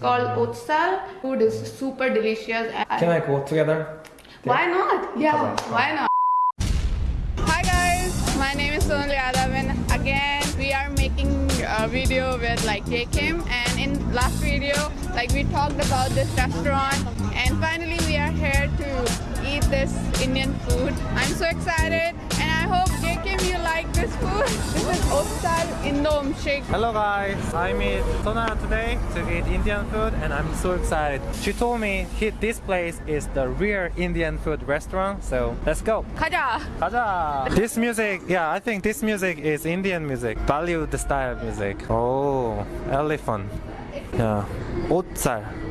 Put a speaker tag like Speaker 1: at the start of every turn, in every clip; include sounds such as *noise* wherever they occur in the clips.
Speaker 1: called Otsal. Food is super delicious.
Speaker 2: Can I go together?
Speaker 1: Why not? Yeah, why not? Hi guys, my name is Sonal Yadav and again we are making a video with like J Kim and in last video like we talked about this restaurant and finally we are here to eat this Indian food. I'm so excited like this food. This is Otsal Indom Shake.
Speaker 2: Hello guys, I meet Sona today to eat Indian food and I'm so excited. She told me he, this place is the real Indian food restaurant, so let's go.
Speaker 1: Khaja.
Speaker 2: 가자. This music, yeah, I think this music is Indian music, Bollywood style music. Oh, elephant. Yeah, 옷살.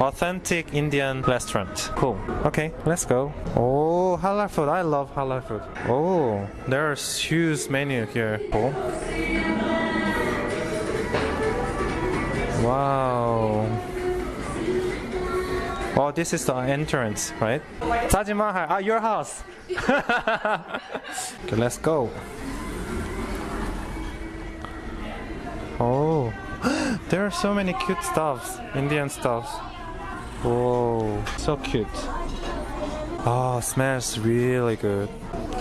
Speaker 2: Authentic Indian restaurant. Cool. Okay, let's go. Oh, halal food. I love halal food. Oh, there's huge menu here. Cool. Wow. Oh, this is the entrance, right? Taj Mahal, ah, your house. *laughs* okay, let's go. Oh, *gasps* there are so many cute stuffs, Indian stuffs. Whoa, so cute. Oh, smells really good.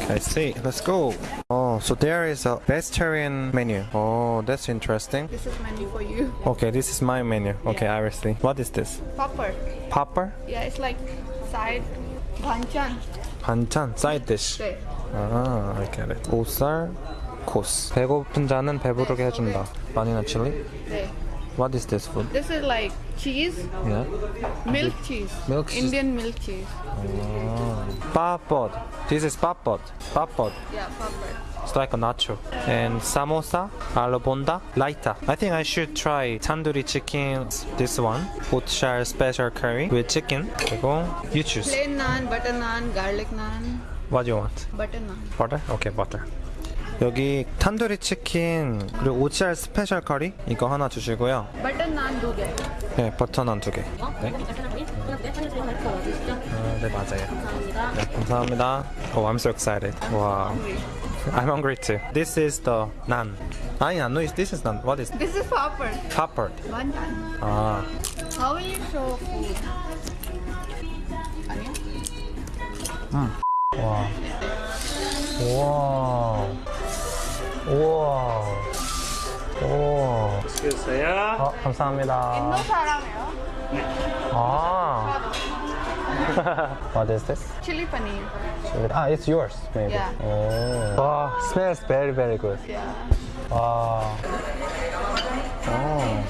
Speaker 2: I see. Let's go. Oh, so there is a vegetarian menu. Oh, that's interesting.
Speaker 1: This is menu for you.
Speaker 2: Okay, this is my menu. Okay, I will see. What is this?
Speaker 1: Popper.
Speaker 2: Popper?
Speaker 1: Yeah, it's like side banchan.
Speaker 2: 반찬, side dish.
Speaker 1: 네.
Speaker 2: 아, I get it. 오살 코스. 배고픈 자는 배부르게 해준다. 바니나 칠리?
Speaker 1: 네.
Speaker 2: What is this food?
Speaker 1: This is like cheese.
Speaker 2: Yeah.
Speaker 1: Milk cheese.
Speaker 2: Milk cheese.
Speaker 1: Indian milk cheese.
Speaker 2: Oh. Papad. This is papad. Papad.
Speaker 1: Yeah, papad.
Speaker 2: It's like a nacho. And samosa, aloo lighter. I think I should try tandoori chicken, this one. Utshar special curry with chicken. you choose.
Speaker 1: Plain naan, butter naan, garlic naan.
Speaker 2: What do you want?
Speaker 1: Butter naan.
Speaker 2: Butter? Okay, butter. 여기 탄두리 치킨 그리고 오치알 스페셜 커리 이거 하나 주시고요
Speaker 1: naan do get.
Speaker 2: 네 버터 난 두 개 네? 아, 네 맞아요 네 감사합니다 Oh I'm so excited 와 I'm hungry too This is the naan 아니 안 no this is naan What is
Speaker 1: This is popper.
Speaker 2: popper
Speaker 1: Banchan.
Speaker 2: 아
Speaker 1: How you show food? Onion?
Speaker 2: 와. 우와. 우와. 우와.
Speaker 3: 주세요.
Speaker 2: 어, 감사합니다.
Speaker 1: 인도 사람이요.
Speaker 2: 아. what is this?
Speaker 1: Chili paneer.
Speaker 2: Ah, it's yours, maybe.
Speaker 1: Yeah.
Speaker 2: Oh. Wow, smells very, very good.
Speaker 1: Yeah.
Speaker 2: Wow. Oh.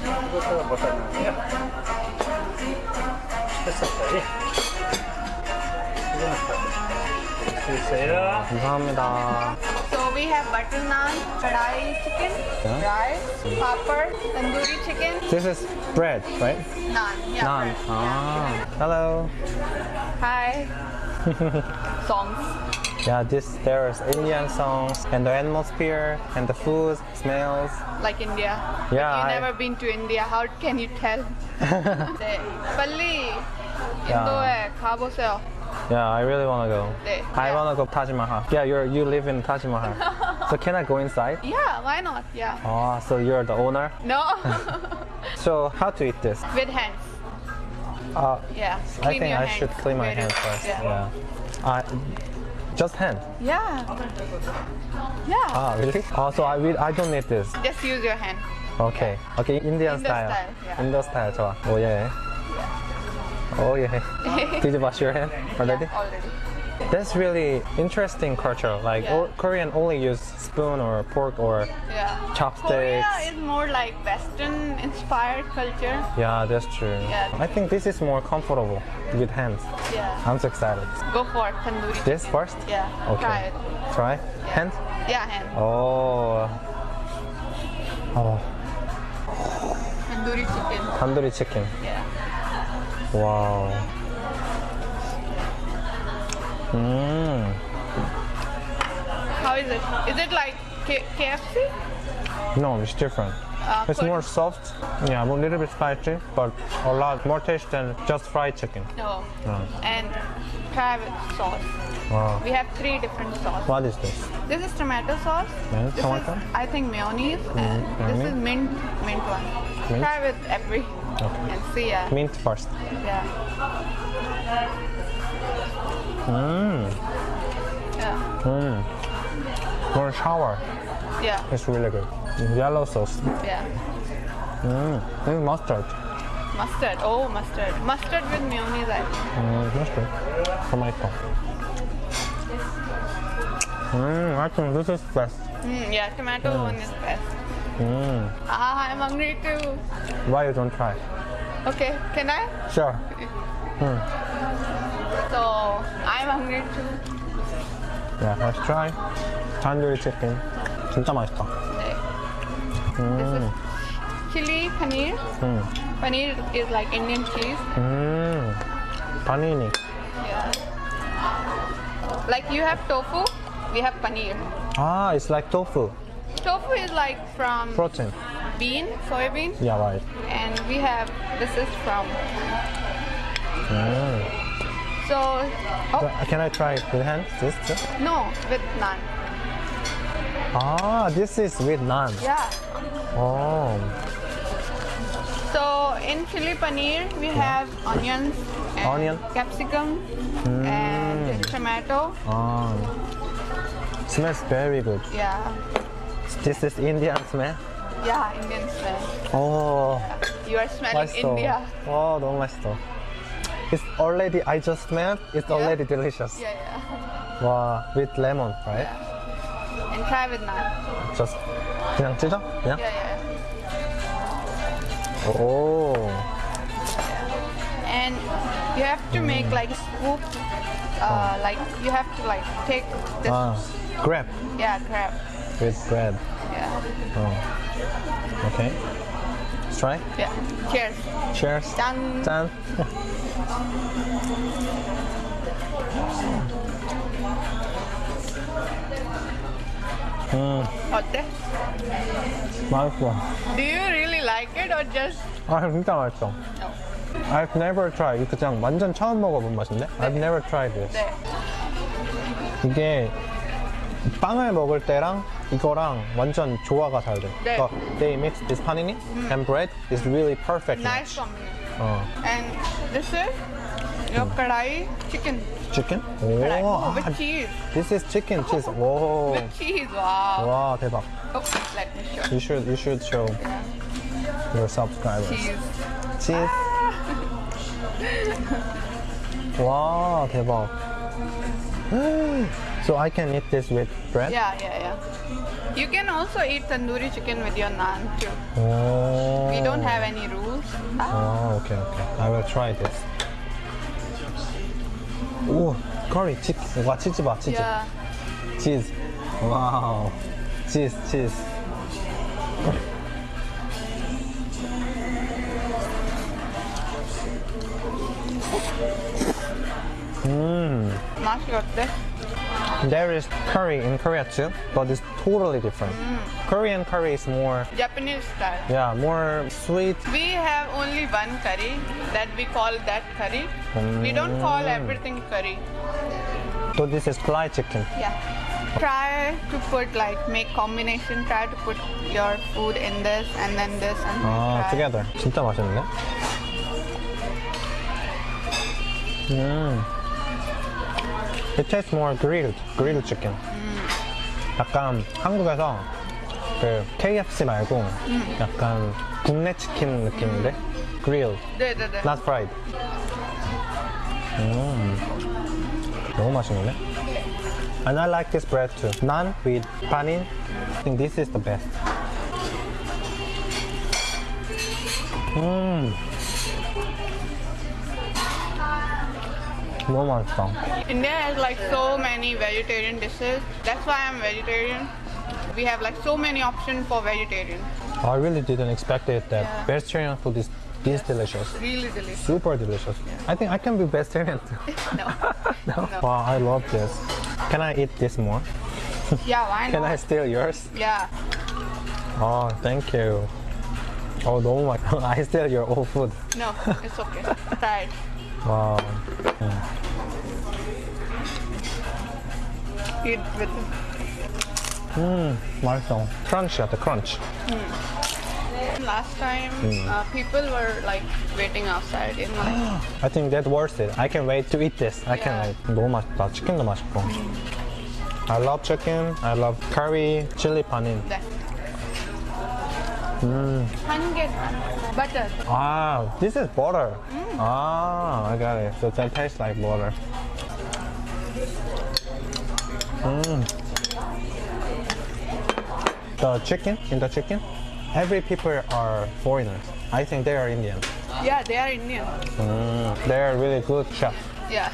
Speaker 3: 주세요.
Speaker 2: 감사합니다.
Speaker 1: So we have butter naan, kadai chicken,
Speaker 2: Yeah.
Speaker 1: rice, popper, tandoori chicken,
Speaker 2: This is bread, right?
Speaker 1: naan. Yeah,
Speaker 2: Naan.
Speaker 1: bread.
Speaker 2: Ah. Hello.
Speaker 1: Hi. *laughs* Songs.
Speaker 2: Yeah, this there's Indian songs and the atmosphere and the food smells.
Speaker 1: Like India.
Speaker 2: Yeah,
Speaker 1: But you
Speaker 2: I-
Speaker 1: never been to India. How can you tell? *laughs* 네. 빨리 인도에 가보세요.
Speaker 2: Yeah, I really wanna go.
Speaker 1: 네.
Speaker 2: I
Speaker 1: Yeah.
Speaker 2: wanna go Taj Mahal. Yeah, you're you live in Taj Mahal. *laughs* so can I go inside?
Speaker 1: Yeah, why not? Yeah.
Speaker 2: Oh, so you're the owner.
Speaker 1: No. *laughs*
Speaker 2: So how to eat this?
Speaker 1: With hands.
Speaker 2: Uh,
Speaker 1: Yeah.
Speaker 2: I
Speaker 1: Clean
Speaker 2: think
Speaker 1: your
Speaker 2: I
Speaker 1: hands.
Speaker 2: should clean my
Speaker 1: Very-
Speaker 2: hands first.
Speaker 1: Yeah.
Speaker 2: Yeah. Uh, just hand.
Speaker 1: Yeah. Yeah.
Speaker 2: Ah, really? Oh, so I will, I don't need this.
Speaker 1: Just use your hand.
Speaker 2: Okay. Okay, Indian
Speaker 1: Indo
Speaker 2: style.
Speaker 1: style, yeah.
Speaker 2: Indo style 좋아. Oh yeah. Oh yeah. *laughs* Did you wash your hand already?
Speaker 1: Yeah, already.
Speaker 2: That's really interesting culture. Like
Speaker 1: Yeah.
Speaker 2: Korean only use spoon or fork or
Speaker 1: Yeah.
Speaker 2: chopsticks.
Speaker 1: Korea is more like Western inspired culture.
Speaker 2: Yeah, that's true.
Speaker 1: Yeah.
Speaker 2: I think this is more comfortable with hands.
Speaker 1: Yeah.
Speaker 2: I'm so excited.
Speaker 1: Go for it, tandoori.
Speaker 2: This first?
Speaker 1: Yeah.
Speaker 2: Okay.
Speaker 1: Try it.
Speaker 2: Try? Hand?
Speaker 1: Yeah, hand.
Speaker 2: Oh. Oh,
Speaker 1: Tandoori chicken.
Speaker 2: tandoori chicken.
Speaker 1: Yeah.
Speaker 2: Wow. Mmm.
Speaker 1: How is it? Is it like K- KFC?
Speaker 2: No, it's different.
Speaker 1: Uh,
Speaker 2: It's more soft. Yeah, a little bit spicy, but a lot more taste than just fried chicken.
Speaker 1: No.
Speaker 2: No.
Speaker 1: And try with sauce.
Speaker 2: Wow.
Speaker 1: We have three different sauces.
Speaker 2: What is this?
Speaker 1: This is tomato sauce.
Speaker 2: Yeah,
Speaker 1: this
Speaker 2: tomato?
Speaker 1: is I think mayonnaise. and this is mint mint one.
Speaker 2: Mint?
Speaker 1: Try with every.
Speaker 2: Okay.
Speaker 1: and Sia.
Speaker 2: Mint first.
Speaker 1: Yeah.
Speaker 2: Mmm.
Speaker 1: Yeah.
Speaker 2: Mmm. For shower,
Speaker 1: Yeah.
Speaker 2: it's really good. Yellow sauce.
Speaker 1: Yeah.
Speaker 2: Mmm. This is mustard.
Speaker 1: Mustard. Oh, mustard. Mustard with mayonnaise. I think.
Speaker 2: Mm, mustard. Tomato. Mmm, I think this is best.
Speaker 1: Mm, yeah, tomato hmm. one is best.
Speaker 2: Mmm.
Speaker 1: Ah, I'm hungry too.
Speaker 2: Why you don't try?
Speaker 1: Okay, can I?
Speaker 2: Sure. Mm.
Speaker 1: So I'm hungry too.
Speaker 2: Yeah, let's try. Tandoori chicken. 진짜 맛있다.
Speaker 1: Okay. This is chili paneer.
Speaker 2: 음.
Speaker 1: Paneer is like Indian cheese.
Speaker 2: 음. panini.
Speaker 1: Yeah. Like you have tofu, we have paneer.
Speaker 2: Ah, it's like tofu.
Speaker 1: Is like from
Speaker 2: Protein.
Speaker 1: bean, soybean,
Speaker 2: Yeah, right.
Speaker 1: and we have this is from.
Speaker 2: Mm.
Speaker 1: So, oh
Speaker 2: Can I try it with hands? This? this?
Speaker 1: no, with naan
Speaker 2: Ah, this is with naan
Speaker 1: Yeah.
Speaker 2: Oh.
Speaker 1: So in chili paneer we have onions, and
Speaker 2: Onion.
Speaker 1: capsicum, and tomato.
Speaker 2: Ah. Smells very good.
Speaker 1: Yeah,
Speaker 2: This is Indian smell.
Speaker 1: yeah, Indian smell.
Speaker 2: Oh,
Speaker 1: You are smelling
Speaker 2: 맛있어.
Speaker 1: India.
Speaker 2: 와, 너무 맛있어. It's already, I just smelled, it's already delicious.
Speaker 1: Yeah, yeah.
Speaker 2: 와, with lemon, right?
Speaker 1: And try with naan.
Speaker 2: Just 그냥 찢어? 그냥?
Speaker 1: Yeah, yeah.
Speaker 2: 오.
Speaker 1: And you have to make like scoop. Uh, like you have to like take this.
Speaker 2: 아, grab
Speaker 1: Yeah, crab.
Speaker 2: with bread. 어. Okay. Let's try.
Speaker 1: yeah. Cheers.
Speaker 2: Cheers.
Speaker 1: 짠.
Speaker 2: 짠.
Speaker 1: 어때?
Speaker 2: 맛있어.
Speaker 1: Do you really like it or just
Speaker 2: 아, 진짜 맛있어.
Speaker 1: no?
Speaker 2: I've never tried. 이거 그냥 완전 처음 먹어본 맛인데? I've never tried this.
Speaker 1: 네.
Speaker 2: 이게 빵을 먹을 때랑 이거랑 완전 조화가 잘 돼.
Speaker 1: 네.
Speaker 2: 그러니까 they mix this paneer 음. and bread is really perfect.
Speaker 1: Nice combination.
Speaker 2: 어.
Speaker 1: And this is your kadai chicken.
Speaker 2: Chicken? 오.
Speaker 1: Oh, with cheese.
Speaker 2: This is chicken cheese. *laughs* Oh,
Speaker 1: With cheese. Wow.
Speaker 2: Wow, 대박.
Speaker 1: Oh, let me show.
Speaker 2: You should you should show your subscribers.
Speaker 1: Cheese.
Speaker 2: Cheese. Ah. *laughs* Wow, 대박. So I can eat this with bread?
Speaker 1: Yeah, yeah, yeah. You can also eat tandoori chicken with your naan too.
Speaker 2: 오.
Speaker 1: We don't have any rules. Ah,
Speaker 2: 아, okay, okay. I will try this. 오, curry, 치, 와, 치즈 봐, 치즈.
Speaker 1: yeah.
Speaker 2: 치즈. 와우. 치즈, 치즈.
Speaker 1: 맛이 어때?
Speaker 2: There is curry in Korea too, but it's totally different. Korean curry is more,
Speaker 1: Japanese style.
Speaker 2: yeah, more sweet.
Speaker 1: We have only one curry that we call that curry. We don't call everything curry.
Speaker 2: So this is fly chicken.
Speaker 1: Yeah. Try to put like make combination. Try to put your food in this and then this and then
Speaker 2: 아,
Speaker 1: try.
Speaker 2: together. 진짜 맛있네. 음. It tastes more grilled, grilled chicken. 음. 약간 한국에서 그 KFC 말고 음. 약간 국내 치킨 느낌인데 음. grilled,
Speaker 1: 네네네.
Speaker 2: not fried. 음, 너무 맛있는데? And I like this bread too. Naan with paneer. I think this is the best. 음.
Speaker 1: India has like so many vegetarian dishes. That's why I'm vegetarian. We have like so many options for vegetarian.
Speaker 2: I really didn't expect it that
Speaker 1: yeah.
Speaker 2: vegetarian food is this yes. delicious.
Speaker 1: Really delicious.
Speaker 2: Super delicious. Yeah. I think I can be vegetarian too. *laughs* *laughs*
Speaker 1: no.
Speaker 2: no. Wow, I love this. Can I eat this more? *laughs*
Speaker 1: Yeah, why not?
Speaker 2: can I steal yours?
Speaker 1: Yeah.
Speaker 2: Oh, thank you. Oh, don't worry. I steal your old food.
Speaker 1: No, it's okay. Try
Speaker 2: Wow. Mm.
Speaker 1: Eat with
Speaker 2: Mmm, 맛있어. Crunch at the crunch. Mm.
Speaker 1: Last time,
Speaker 2: mm.
Speaker 1: uh, people were like waiting outside in line.
Speaker 2: I think that's worth it. I can wait to eat this. I
Speaker 1: yeah.
Speaker 2: can wait. 너무 맛있다. 치킨도 맛있고. I love chicken. I love curry, chili paneer.
Speaker 1: 네.
Speaker 2: Hmm.
Speaker 1: Hanget butter.
Speaker 2: Ah, this is butter. Ah, I got it. So that tastes like butter. Mm. The chicken, in the chicken, every people are foreigners. I think they are Indian.
Speaker 1: Yeah, they are Indian.
Speaker 2: Mm, they are really good chef.
Speaker 1: Yeah.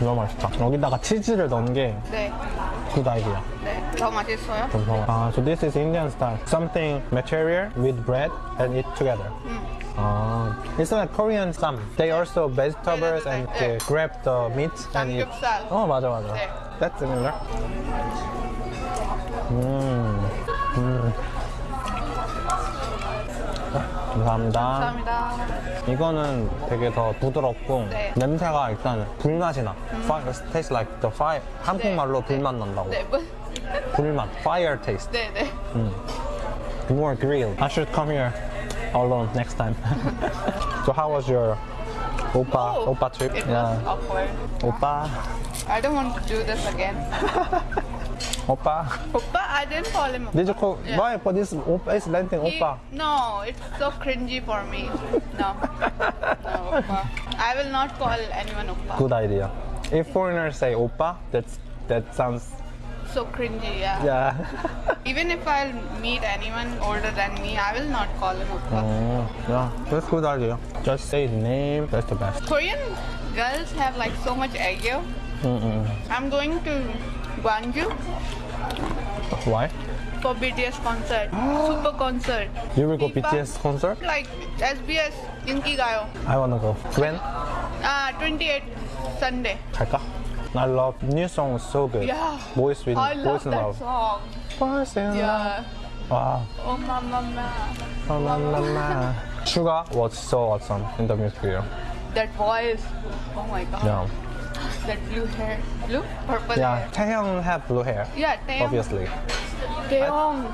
Speaker 2: 너무 맛있다. 여기다가 치즈를 넣은 게
Speaker 1: 네,
Speaker 2: idea.
Speaker 1: 네. 더 맛있어요.
Speaker 2: Ah, so this is Indian style. Something material with bread and eat together. Ah, it's like Korean some. They also vegetables and they grab the meat and eat. 어 맞아 맞아.
Speaker 1: 네.
Speaker 2: That's similar. 음, 음. 감사합니다.
Speaker 1: 감사합니다.
Speaker 2: 이거는 되게 더 부드럽고
Speaker 1: 네.
Speaker 2: 냄새가 일단 불맛이 나. Fire, tastes like the fire. 한국말로 불맛 난다고.
Speaker 1: 네, 뭐,
Speaker 2: 불맛, fire taste.
Speaker 1: 네, 네.
Speaker 2: More grilled. I should come here alone next time. *laughs* so how was your oppa
Speaker 1: Oh,
Speaker 2: oppa trip?
Speaker 1: It was awkward.
Speaker 2: Oppa,
Speaker 1: I don't want to do this again. *laughs*
Speaker 2: oppa.
Speaker 1: Oppa, I didn't call him.
Speaker 2: Did you call?
Speaker 1: Yeah.
Speaker 2: Why? But this oppa is landing
Speaker 1: He-
Speaker 2: oppa.
Speaker 1: No, it's so cringy for me. No. No, Oppa. I will not call anyone Oppa.
Speaker 2: Good idea. If foreigners say oppa, that's that sounds
Speaker 1: so cringy, yeah.
Speaker 2: yeah.
Speaker 1: Even if I'll meet anyone older than me, I will not call him Oppa.
Speaker 2: oh, yeah, that's good idea. Just say his name. That's the best.
Speaker 1: Korean girls have like so much ego.
Speaker 2: Mm-mm.
Speaker 1: I'm going to Gwangju
Speaker 2: Why?
Speaker 1: for BTS concert. Super concert.
Speaker 2: You will go. BTS concert?
Speaker 1: Like SBS Inki Gayo.
Speaker 2: I wanna go. When?
Speaker 1: Ah, 28 Sunday.
Speaker 2: 갈까? I love new songs so good.
Speaker 1: Yeah.
Speaker 2: Boys with
Speaker 1: I love
Speaker 2: in
Speaker 1: that
Speaker 2: Love.
Speaker 1: song.
Speaker 2: Boys in Love.
Speaker 1: Yeah.
Speaker 2: Wow.
Speaker 1: Oh mama mama.
Speaker 2: La, *laughs* la, la, la. Suga was so awesome in the music video.
Speaker 1: That voice. Oh my god.
Speaker 2: Yeah.
Speaker 1: That blue hair. Blue? Purple
Speaker 2: Yeah.
Speaker 1: hair.
Speaker 2: Taehyung had blue hair.
Speaker 1: Yeah, Taehyung.
Speaker 2: Obviously.
Speaker 1: Taehyung.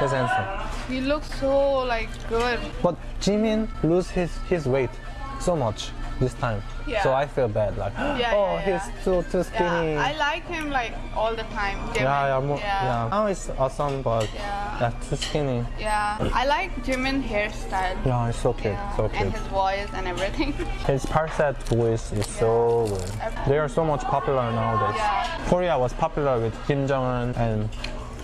Speaker 2: He's handsome.
Speaker 1: He looks so like good.
Speaker 2: But Jimin lose his, his weight so much this time.
Speaker 1: Yeah.
Speaker 2: So I feel bad. Like, *gasps*
Speaker 1: Yeah,
Speaker 2: oh,
Speaker 1: yeah,
Speaker 2: he's too too skinny.
Speaker 1: I like him like all the time. Jimin.
Speaker 2: yeah, yeah,
Speaker 1: yeah.
Speaker 2: Now it's awesome, but
Speaker 1: Yeah.
Speaker 2: too skinny.
Speaker 1: Yeah. I like Jimin hairstyle.
Speaker 2: Yeah, it's so cute, so
Speaker 1: and his voice and everything. *laughs*
Speaker 2: His falsetto voice is so good. They are so much popular nowadays. Korea was popular with Kim Jong Un and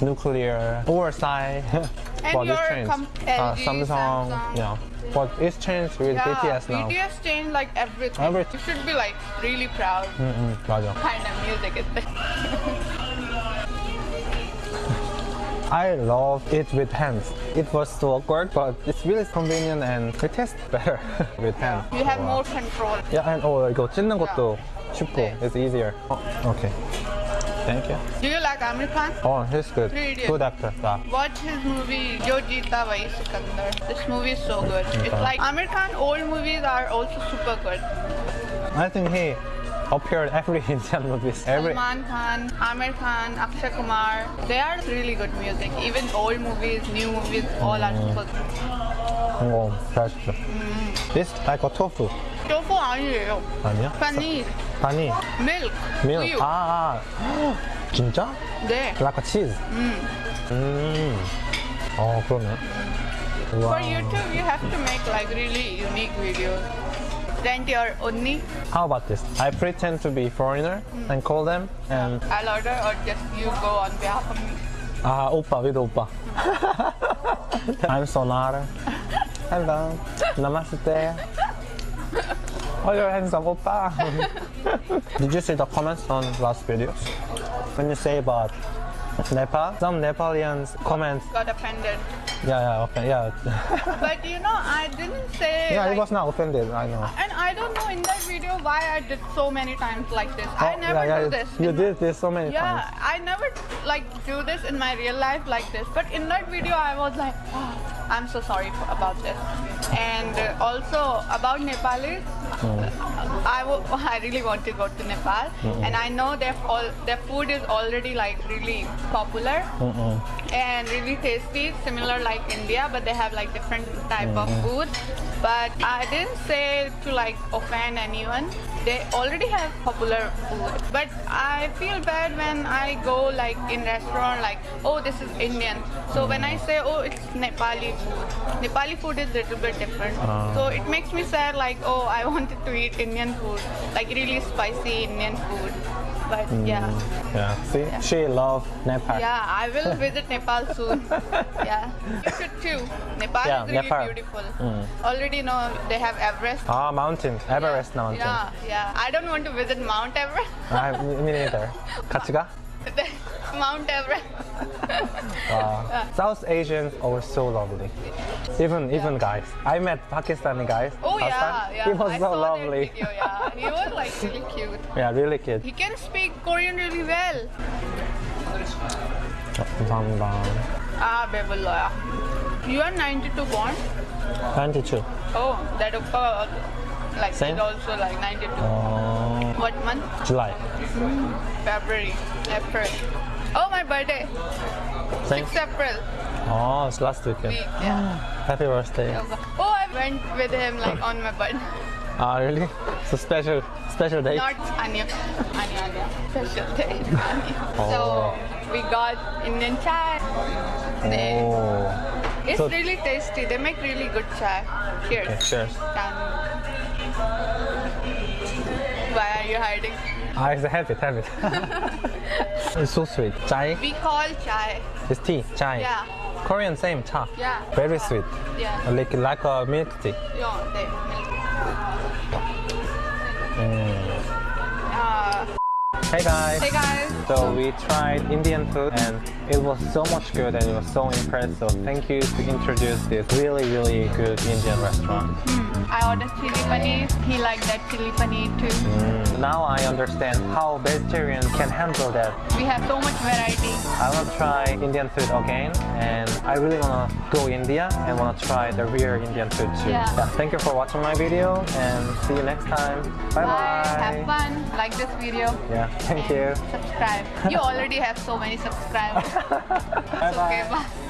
Speaker 2: nuclear Psy. *laughs*
Speaker 1: And
Speaker 2: it
Speaker 1: your.
Speaker 2: Uh, Samsung,
Speaker 1: Samsung.
Speaker 2: yeah. But it's changed with
Speaker 1: yeah,
Speaker 2: BTS now.
Speaker 1: BTS changed like everything.
Speaker 2: Everything.
Speaker 1: You should be like really proud.
Speaker 2: 음, 맞아.
Speaker 1: Kind of music is this. *laughs*
Speaker 2: I love it with hands. It was so awkward, but it's really convenient and it tastes better *laughs* with hands.
Speaker 1: You have
Speaker 2: Wow.
Speaker 1: more control.
Speaker 2: Yeah, and oh, 이거 찢는 것도 쉽고
Speaker 1: 네.
Speaker 2: it's easier. Oh, okay. Thank you.
Speaker 1: Do you like Aamir Khan?
Speaker 2: Oh, he's good. Good actor. Yeah.
Speaker 1: Watch his movie, Jo Jeeta Wahi Sikandar. This movie is so good. It's like Aamir Khan old movies are also super good.
Speaker 2: I think he appeared every *laughs* Indian movies. Every
Speaker 1: Salman Khan, Aamir Khan, Akshay Kumar. They are really good music. Even old movies, new movies, all mm. are super good.
Speaker 2: Oh, that's mm. This like a tofu.
Speaker 1: Tofu 아니에요.
Speaker 2: 아니야?
Speaker 1: Paneer,
Speaker 2: 아니,
Speaker 1: milk,
Speaker 2: 밀.
Speaker 1: 우유.
Speaker 2: 아, 아. 진짜?
Speaker 1: 네.
Speaker 2: Like a cheese. 음. 어, 그러네.
Speaker 1: For
Speaker 2: 와.
Speaker 1: YouTube, you have to make like really unique videos. Rent your onni.
Speaker 2: How about this? I pretend to be foreigner and call them and
Speaker 1: I'll order or just you go on behalf of me.
Speaker 2: 아 오빠 with 오빠. I'm Sonara. Hello. Namaste. Oh, you're handsome oppa. *laughs* Did you see the comments on last videos? When you say about Nepal, some Nepalians comment,
Speaker 1: Got offended.
Speaker 2: yeah, yeah, okay, yeah. *laughs*
Speaker 1: But you know, I didn't say.
Speaker 2: yeah,
Speaker 1: like,
Speaker 2: it was not offended, I know.
Speaker 1: And I don't know in that video why I did so many times like this. I
Speaker 2: Oh,
Speaker 1: never
Speaker 2: yeah,
Speaker 1: do this.
Speaker 2: You did this so many
Speaker 1: Yeah,
Speaker 2: times.
Speaker 1: I never like do this in my real life like this. But in that video, I was like, I'm so sorry for, about this. And uh, also about Nepalis, I wo- *laughs* I really want to go to Nepal, and I know their all their food is already like really popular and really tasty, similar like India, but they have like different type of food. But I didn't say to like offend anyone. They already have popular food, but I feel bad when I go like in restaurant like oh this is Indian. So when I say oh it's Nepali food, Nepali food is a little bit different. Ah. So it makes me sad like oh I *laughs* wanted to eat Indian food, like really spicy Indian food But yeah.
Speaker 2: Yeah. See, she love Nepal.
Speaker 1: Yeah, I will *laughs* visit Nepal soon. yeah, you should too. Nepal
Speaker 2: Yeah,
Speaker 1: is really
Speaker 2: Nepal.
Speaker 1: beautiful. Already know they have Everest.
Speaker 2: Ah, mountain, Everest mountain.
Speaker 1: Yeah, yeah. I don't want to visit Mount Everest.
Speaker 2: I, me neither. *laughs* 같이 가? *laughs*
Speaker 1: Mount Everest. *laughs*
Speaker 2: Wow. South Asians are so lovely. Even even guys. I met Pakistani guys.
Speaker 1: Oh
Speaker 2: last
Speaker 1: yeah,
Speaker 2: time.
Speaker 1: yeah.
Speaker 2: He was
Speaker 1: I
Speaker 2: so
Speaker 1: saw that
Speaker 2: lovely.
Speaker 1: video, yeah, he was like really cute. *laughs*
Speaker 2: Yeah, really cute.
Speaker 1: He can speak Korean really well.
Speaker 2: 감사합니다.
Speaker 1: Ah, Bebuloya. You are 92 born.
Speaker 2: 92.
Speaker 1: Oh, that oppa like
Speaker 2: Same?
Speaker 1: is also like 92.
Speaker 2: 어,
Speaker 1: What month?
Speaker 2: July.
Speaker 1: February, April. Oh, my birthday.
Speaker 2: Same.
Speaker 1: 6 April.
Speaker 2: Oh, it's last weekend.
Speaker 1: Week, yeah.
Speaker 2: Happy birthday.
Speaker 1: Oh, I went with him like on my birthday. *laughs*
Speaker 2: Ah, really? So special, special day.
Speaker 1: Not Anya. Anya, Anya. Special day. *laughs*
Speaker 2: Oh.
Speaker 1: So we got Indian chai. They-
Speaker 2: Oh.
Speaker 1: It's
Speaker 2: So-
Speaker 1: really tasty. They make really good chai. Cheers.
Speaker 2: Okay, cheers.
Speaker 1: Why are you hiding?
Speaker 2: Ah, it's a habit, habit. *laughs* it's so sweet. Chai
Speaker 1: We call chai.
Speaker 2: It's tea, chai.
Speaker 1: Yeah.
Speaker 2: Korean same, cha.
Speaker 1: Yeah.
Speaker 2: Very sweet.
Speaker 1: Yeah.
Speaker 2: Like like a milk tea.
Speaker 1: Yeah,
Speaker 2: Hey guys.
Speaker 1: hey guys.
Speaker 2: So we tried Indian food and it was so much good and it was so impressed. So thank you to introduce this really really good Indian restaurant. Hmm.
Speaker 1: I ordered chili paneer. He liked that chili paneer too. Hmm.
Speaker 2: Now I understand how vegetarians can handle that.
Speaker 1: We have so much variety.
Speaker 2: I want to try Indian food again and I really want to go India and want to try the real Indian food too.
Speaker 1: Yeah.
Speaker 2: Thank you for watching my video and see you next time. Bye bye.
Speaker 1: Have fun. Like this video.
Speaker 2: Yeah, thank you.
Speaker 1: Subscribe. You already have so many subscribers.
Speaker 2: Bye *laughs*
Speaker 1: It's okay.
Speaker 2: bye.
Speaker 1: Bye.